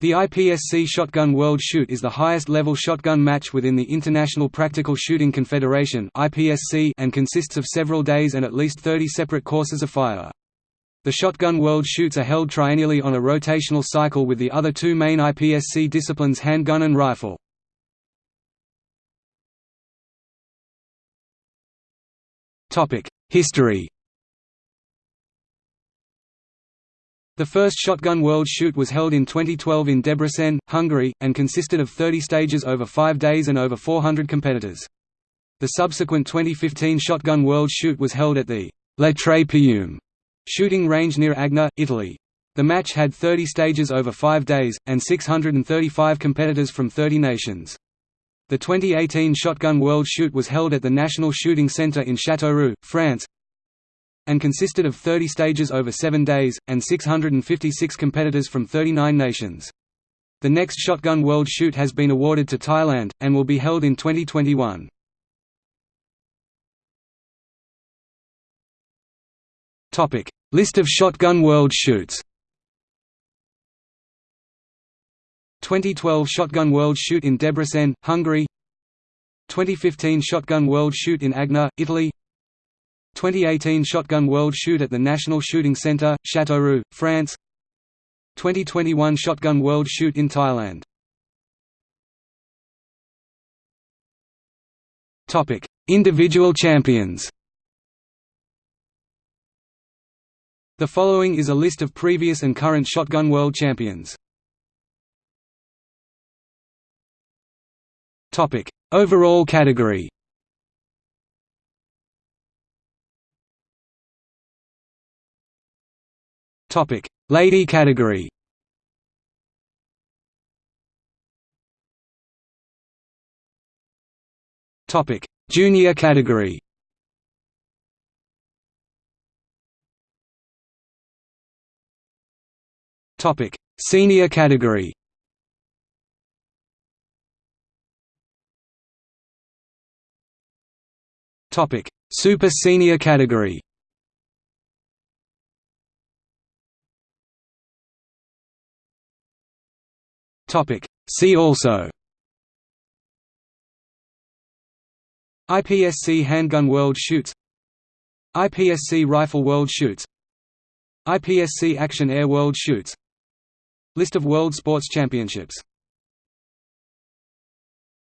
The IPSC Shotgun World Shoot is the highest-level shotgun match within the International Practical Shooting Confederation and consists of several days and at least 30 separate courses of fire. The Shotgun World Shoots are held triennially on a rotational cycle with the other two main IPSC disciplines handgun and rifle. History The first Shotgun World Shoot was held in 2012 in Debrecen, Hungary, and consisted of 30 stages over five days and over 400 competitors. The subsequent 2015 Shotgun World Shoot was held at the Le Tre shooting range near Agna, Italy. The match had 30 stages over five days, and 635 competitors from 30 nations. The 2018 Shotgun World Shoot was held at the National Shooting Centre in Châteauroux, France, and consisted of 30 stages over seven days, and 656 competitors from 39 nations. The next Shotgun World Shoot has been awarded to Thailand, and will be held in 2021. List of Shotgun World Shoots 2012 Shotgun World Shoot in Debrecen, Hungary 2015 Shotgun World Shoot in Agna, Italy 2018 Shotgun World Shoot at the National Shooting Centre, Châteauroux, France. 2021 Shotgun World Shoot in Thailand. Individual champions. The following is a list of previous and current Shotgun World Champions. Overall category Topic: Lady category. Topic: Junior category. Topic: Senior category. Topic: Super Senior category. Topic. See also. IPSC Handgun World Shoots IPSC Rifle World Shoots IPSC Action Air World Shoots List of World Sports Championships